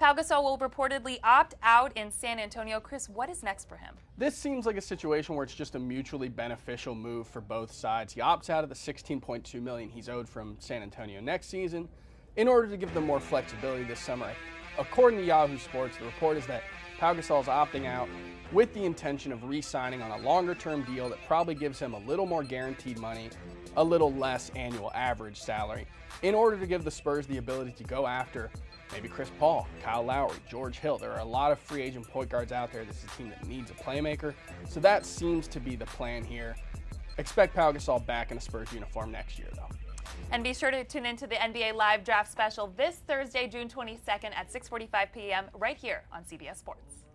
Pau Gasol will reportedly opt out in San Antonio. Chris, what is next for him? This seems like a situation where it's just a mutually beneficial move for both sides. He opts out of the 16.2 million he's owed from San Antonio next season in order to give them more flexibility this summer. According to Yahoo Sports, the report is that Pau Gasol is opting out with the intention of re-signing on a longer-term deal that probably gives him a little more guaranteed money, a little less annual average salary, in order to give the Spurs the ability to go after maybe Chris Paul, Kyle Lowry, George Hill. There are a lot of free agent point guards out there. This is a team that needs a playmaker. So that seems to be the plan here. Expect Pau Gasol back in a Spurs uniform next year, though. And be sure to tune into the NBA Live Draft Special this Thursday, June 22nd at 6:45 p.m. right here on CBS Sports.